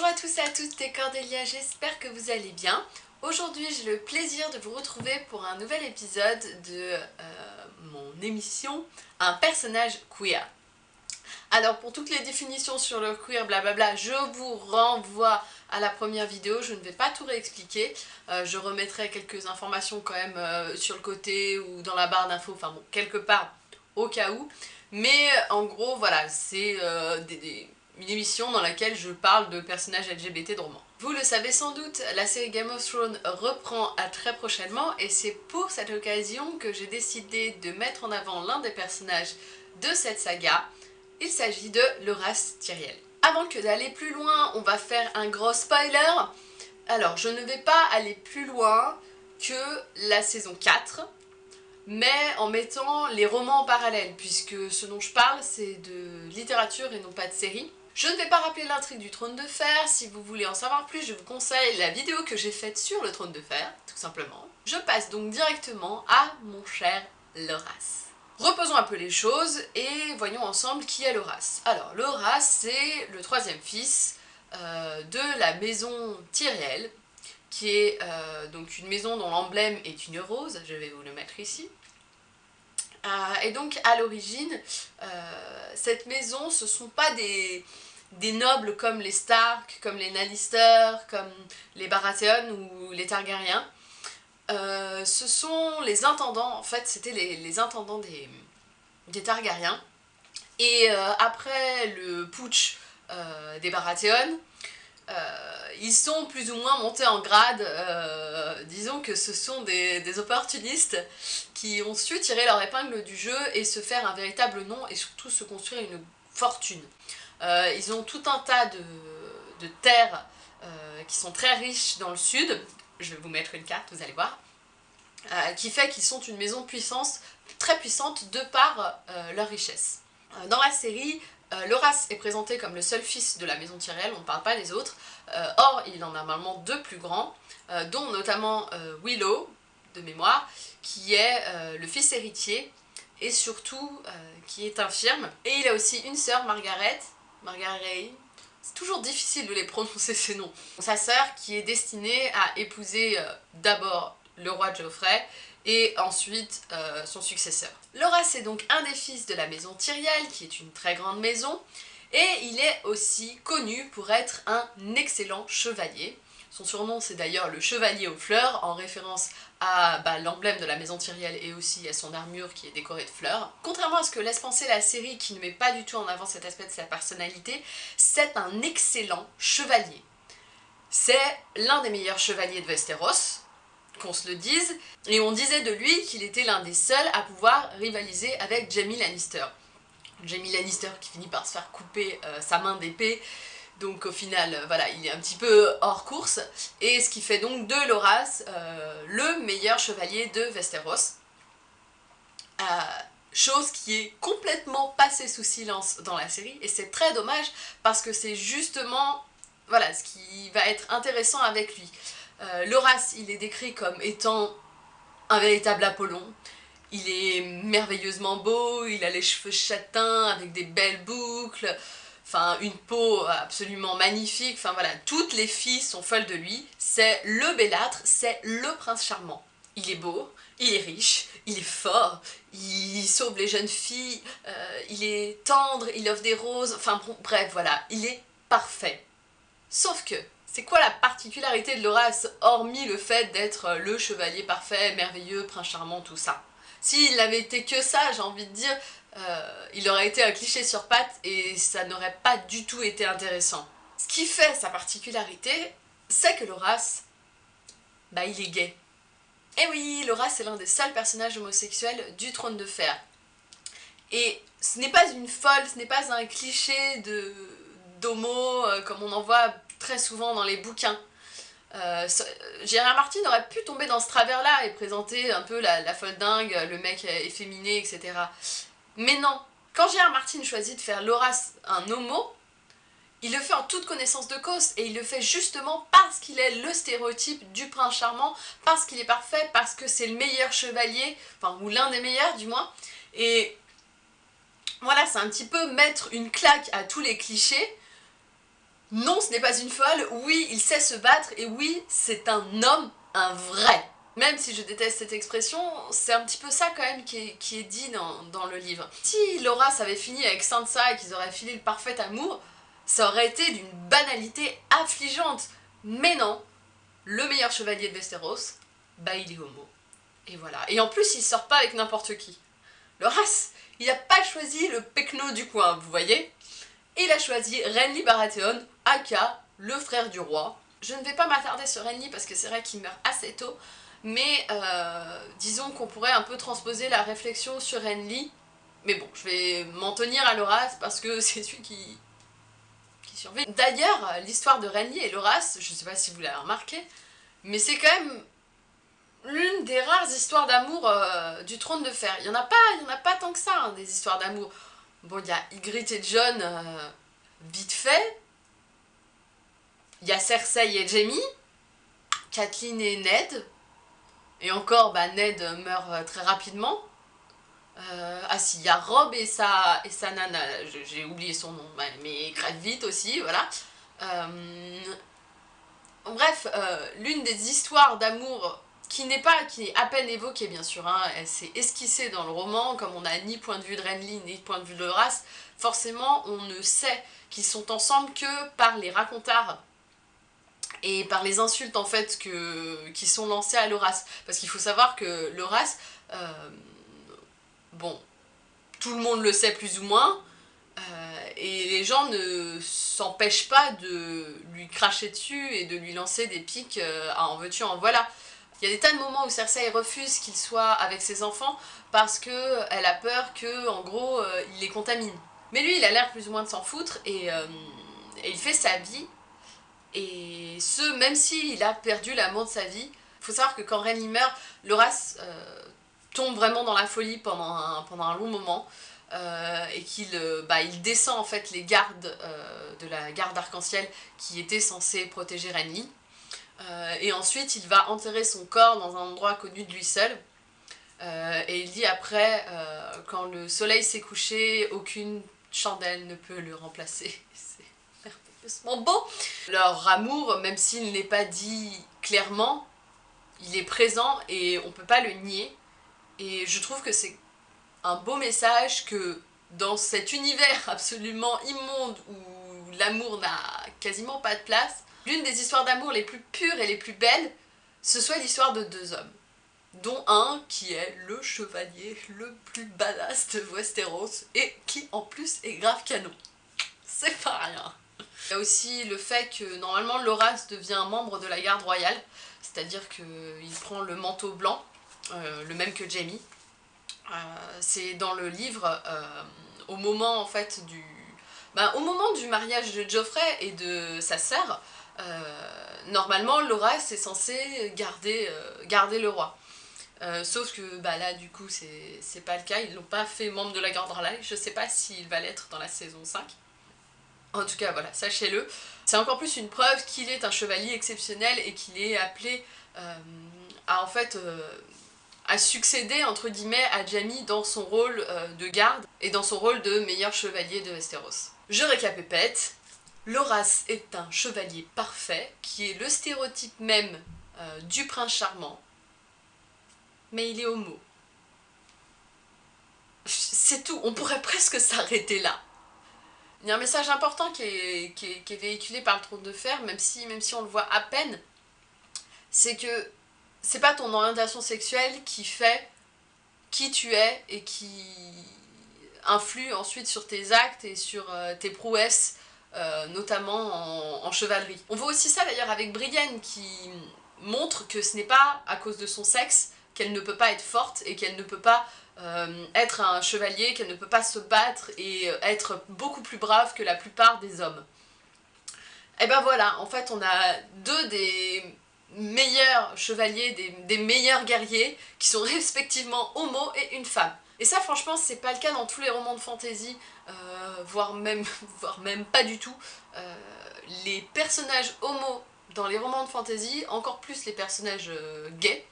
Bonjour à tous et à toutes, c'est Cordélia, j'espère que vous allez bien. Aujourd'hui j'ai le plaisir de vous retrouver pour un nouvel épisode de euh, mon émission Un personnage queer. Alors pour toutes les définitions sur le queer, blablabla, je vous renvoie à la première vidéo, je ne vais pas tout réexpliquer, euh, je remettrai quelques informations quand même euh, sur le côté ou dans la barre d'infos, enfin bon, quelque part au cas où. Mais en gros, voilà, c'est des une émission dans laquelle je parle de personnages LGBT de romans. Vous le savez sans doute, la série Game of Thrones reprend à très prochainement et c'est pour cette occasion que j'ai décidé de mettre en avant l'un des personnages de cette saga. Il s'agit de Loras Tyriel. Avant que d'aller plus loin, on va faire un gros spoiler. Alors, je ne vais pas aller plus loin que la saison 4, mais en mettant les romans en parallèle, puisque ce dont je parle, c'est de littérature et non pas de série. Je ne vais pas rappeler l'intrigue du trône de fer, si vous voulez en savoir plus, je vous conseille la vidéo que j'ai faite sur le trône de fer, tout simplement. Je passe donc directement à mon cher Loras. Reposons un peu les choses et voyons ensemble qui est Loras. Alors, Loras, c'est le troisième fils euh, de la maison Tyriel, qui est euh, donc une maison dont l'emblème est une rose, je vais vous le mettre ici. Euh, et donc à l'origine, cette maison, ce sont pas des, nobles comme les Stark, comme les Lannister, comme les Baratheon ou les Targaryens. Euh, ce sont les intendants, en fait c'était les, intendants des, des Targaryens. Et euh, après le putsch euh, des Baratheon, ils sont plus ou moins montés en grade, disons que ce sont des, opportunistes qui ont su tirer leur épingle du jeu et se faire un véritable nom et surtout se construire une fortune. Euh, ils ont tout un tas de, terres euh, qui sont très riches dans le sud. Je vais vous mettre une carte, vous allez voir. Euh, qui fait qu'ils sont une maison puissance, très puissante de par leur richesse. dans la série, Loras est présenté comme le seul fils de la maison Tyrell, on ne parle pas des autres. or, il en a normalement deux plus grands, dont notamment Willow, de mémoire, qui est le fils héritier et surtout qui est infirme. Et il a aussi une sœur, Margaret, Margaret c'est toujours difficile de les prononcer ces noms. Sa sœur qui est destinée à épouser euh, d'abord le roi Geoffrey et ensuite euh, son successeur. Laura c'est donc un des fils de la maison Tyriel qui est une très grande maison et il est aussi connu pour être un excellent chevalier. Son surnom c'est d'ailleurs le chevalier aux fleurs en référence à bah, l'emblème de la maison Tyriel et aussi à son armure qui est décorée de fleurs. Contrairement à ce que laisse penser la série qui ne met pas du tout en avant cet aspect de sa personnalité, c'est un excellent chevalier. C'est l'un des meilleurs chevaliers de Westeros, qu'on se le dise, et on disait de lui qu'il était l'un des seuls à pouvoir rivaliser avec Jaime Lannister. Jaime Lannister qui finit par se faire couper euh, sa main d'épée donc au final, euh, voilà, il est un petit peu hors course, et ce qui fait donc de Loras euh, le meilleur chevalier de Westeros. Chose qui est complètement passée sous silence dans la série, et c'est très dommage, parce que c'est justement voilà, ce qui va être intéressant avec lui. Loras, il est décrit comme étant un véritable Apollon, il est merveilleusement beau, il a les cheveux châtains avec des belles boucles, enfin une peau absolument magnifique, enfin voilà, toutes les filles sont folles de lui, c'est le bellâtre, c'est le prince charmant. Il est beau, il est riche, il est fort, il sauve les jeunes filles, euh, il est tendre, il offre des roses, enfin bref, voilà, il est parfait. Sauf que, c'est quoi la particularité de Loras, hormis le fait d'être le chevalier parfait, merveilleux, prince charmant, tout ça? S'il n'avait été que ça, j'ai envie de dire, euh, il aurait été un cliché sur pattes et ça n'aurait pas du tout été intéressant. Ce qui fait sa particularité, c'est que Loras, bah il est gay. Et oui, Loras est l'un des seuls personnages homosexuels du trône de fer. Et ce n'est pas une folle, ce n'est pas un cliché de d'homo euh, comme on en voit très souvent dans les bouquins. Euh, Gérard Martin aurait pu tomber dans ce travers-là et présenter un peu la, folle dingue, le mec efféminé, etc. Mais non, quand Gérard Martin choisit de faire Loras un homo, il le fait en toute connaissance de cause et il le fait justement parce qu'il est le stéréotype du prince charmant, parce qu'il est parfait, parce que c'est le meilleur chevalier, enfin ou l'un des meilleurs du moins. Et voilà, c'est un petit peu mettre une claque à tous les clichés Non, ce n'est pas une folle, oui, il sait se battre, et oui, c'est un homme, un vrai. Même si je déteste cette expression, c'est un petit peu ça quand même qui est, dit dans, le livre. Si Laura avait fini avec Sansa et qu'ils auraient filé le parfait amour, ça aurait été d'une banalité affligeante. Mais non, le meilleur chevalier de Westeros, bah il est homo. Et voilà. Et en plus, il sort pas avec n'importe qui. Loras, il n'a pas choisi le pecno du coin, vous voyez? Il a choisi Renly Baratheon, aka le frère du roi. Je ne vais pas m'attarder sur Renly parce que c'est vrai qu'il meurt assez tôt, mais euh, disons qu'on pourrait un peu transposer la réflexion sur Renly. Mais bon, je vais m'en tenir à Loras parce que c'est celui qui, survit. D'ailleurs, l'histoire de Renly et Loras, je ne sais pas si vous l'avez remarqué, mais c'est quand même l'une des rares histoires d'amour euh, du trône de fer. Il n'y en, a pas, en a pas tant que ça, hein, des histoires d'amour. Bon, il y a Ygritte et John, euh, vite fait. Il y a Cersei et Jaime. Kathleen et Ned. Et encore, bah, Ned meurt euh, très rapidement. ah si, il y a Rob et sa, nana, j'ai oublié son nom, mais crève vite aussi, voilà. bref, l'une des histoires d'amour qui n'est pas, qui est à peine évoquée bien sûr, hein, elle s'est esquissée dans le roman, comme on n'a ni point de vue de Renly, ni point de vue de Horace, forcément on ne sait qu'ils sont ensemble que par les racontards et par les insultes en fait que, qui sont lancées à l'Horace. Parce qu'il faut savoir que l'Horace, euh, bon, tout le monde le sait plus ou moins, euh, et les gens ne s'empêchent pas de lui cracher dessus et de lui lancer des pics euh, en veux-tu, en voilà. Il y a des tas de moments où Cersei refuse qu'il soit avec ses enfants parce qu'elle a peur que, en gros, euh, il les contamine. Mais lui, il a l'air plus ou moins de s'en foutre et, il fait sa vie. Et ce, même s'il a perdu l'amour de sa vie, il faut savoir que quand Renly meurt, Loras euh, tombe vraiment dans la folie pendant un, pendant un long moment. et qu'il bah, il descend en fait les gardes de la garde arc-en-ciel qui étaient censés protéger Renly. Euh, et ensuite, il va enterrer son corps dans un endroit connu de lui seul. Euh, et il dit après, euh, quand le soleil s'est couché, aucune chandelle ne peut le remplacer. Beau Leur amour, même s'il n'est pas dit clairement, il est présent et on peut pas le nier. Et je trouve que c'est un beau message que dans cet univers absolument immonde où l'amour n'a quasiment pas de place, l'une des histoires d'amour les plus pures et les plus belles, ce soit l'histoire de deux hommes. Dont un qui est le chevalier le plus badass de Westeros et qui en plus est grave canon. C'est pas rien. Il y a aussi le fait que normalement Loras devient membre de la garde royale, c'est-à-dire qu'il prend le manteau blanc, euh, le même que Jamie. Euh, c'est dans le livre, euh, au moment en fait du... Ben, au moment du mariage de Geoffrey et de sa sœur, normalement, Laura est censée garder, garder le roi. Sauf que bah, là, du coup, c'est pas le cas. Ils l'ont pas fait membre de la garde royale. Je sais pas s'il va l'être dans la saison 5. En tout cas, voilà, sachez-le. C'est encore plus une preuve qu'il est un chevalier exceptionnel et qu'il est appelé à, en fait, à succéder, entre guillemets, à Jamie dans son rôle de garde et dans son rôle de meilleur chevalier de Westeros. Je récapépète. Loras est un chevalier parfait, qui est le stéréotype même euh, du prince charmant, mais il est homo. C'est tout, on pourrait presque s'arrêter là. Il y a un message important qui est, véhiculé par le trône de fer, même si, même si on le voit à peine, c'est que c'est pas ton orientation sexuelle qui fait qui tu es et qui influe ensuite sur tes actes et sur euh, tes prouesses euh, notamment en, chevalerie. On voit aussi ça d'ailleurs avec Brienne qui montre que ce n'est pas à cause de son sexe qu'elle ne peut pas être forte et qu'elle ne peut pas euh, être un chevalier, qu'elle ne peut pas se battre et être beaucoup plus brave que la plupart des hommes. Et ben voilà, en fait on a deux des meilleurs chevaliers, des, meilleurs guerriers qui sont respectivement homo et une femme. Et ça franchement c'est pas le cas dans tous les romans de fantasy, euh, voire, même, pas du tout. Euh, les personnages homo dans les romans de fantasy, encore plus les personnages euh, gays,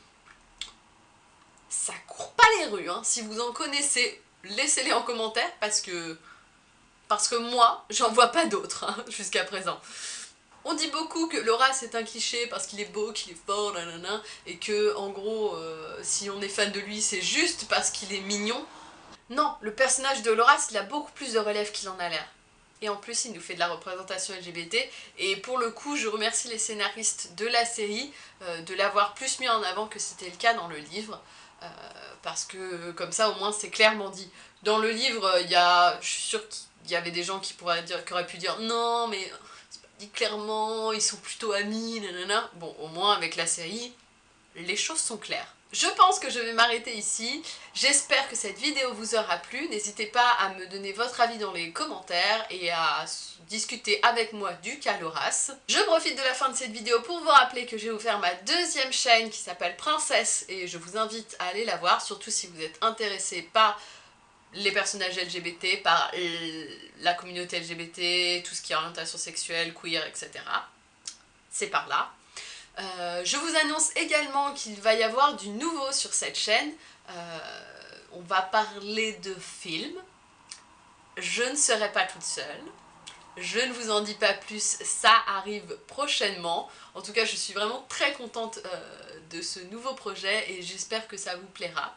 ça court pas les rues. Hein. Si vous en connaissez, laissez-les en commentaire parce que Parce que moi, j'en vois pas d'autres hein, jusqu'à présent. On dit beaucoup que Laura c'est un cliché parce qu'il est beau, qu'il est fort, nanana, et que en gros, euh, si on est fan de lui, c'est juste parce qu'il est mignon. Non, le personnage de Laura, il a beaucoup plus de relève qu'il en a l'air. Et en plus, il nous fait de la représentation LGBT. Et pour le coup, je remercie les scénaristes de la série euh, de l'avoir plus mis en avant que c'était le cas dans le livre. Euh, parce que comme ça, au moins, c'est clairement dit. Dans le livre, il y a, je suis sûre qu'il y avait des gens qui, pourraient dire, qui auraient pu dire « Non, mais c'est pas dit clairement, ils sont plutôt amis, nanana. » Bon, au moins, avec la série, les choses sont claires. Je pense que je vais m'arrêter ici. J'espère que cette vidéo vous aura plu. N'hésitez pas à me donner votre avis dans les commentaires et à discuter avec moi du cas Loras. Je profite de la fin de cette vidéo pour vous rappeler que vous faire ma deuxième chaîne qui s'appelle Princesse et je vous invite à aller la voir, surtout si vous êtes intéressé par les personnages LGBT, par la communauté LGBT, tout ce qui est orientation sexuelle, queer, etc. C'est par là. Euh, je vous annonce également qu'il va y avoir du nouveau sur cette chaîne. Euh, on va parler de films. Je ne serai pas toute seule. Je ne vous en dis pas plus, ça arrive prochainement. En tout cas, je suis vraiment très contente euh, de ce nouveau projet et j'espère que ça vous plaira.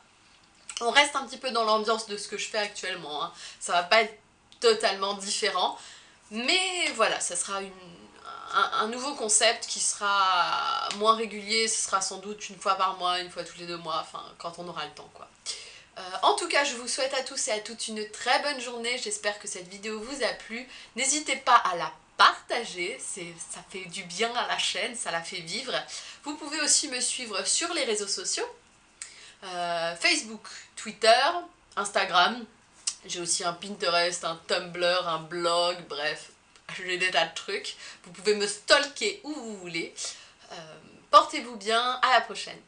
On reste un petit peu dans l'ambiance de ce que je fais actuellement. Hein. Ça va pas être totalement différent. Mais voilà, ça sera une, un, nouveau concept qui sera moins régulier, ce sera sans doute une fois par mois, une fois tous les deux mois, enfin quand on aura le temps quoi. Euh, en tout cas, je vous souhaite à tous et à toutes une très bonne journée, j'espère que cette vidéo vous a plu. N'hésitez pas à la partager, ça fait du bien à la chaîne, ça la fait vivre. Vous pouvez aussi me suivre sur les réseaux sociaux, euh, Facebook, Twitter, Instagram, j'ai aussi un Pinterest, un Tumblr, un blog, bref, j'ai des tas de trucs. Vous pouvez me stalker où vous voulez. Euh, portez-vous bien, à la prochaine.